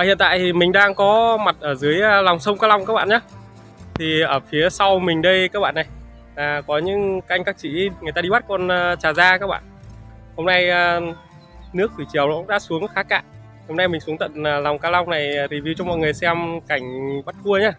Và hiện tại thì mình đang có mặt ở dưới à, lòng sông Ca Long các bạn nhé. Thì ở phía sau mình đây các bạn này à, Có những canh các chị người ta đi bắt con à, trà da các bạn. Hôm nay à, nước thủy triều nó cũng đã xuống khá cạn. Hôm nay mình xuống tận à, lòng Ca Long này review cho mọi người xem cảnh bắt cua nhé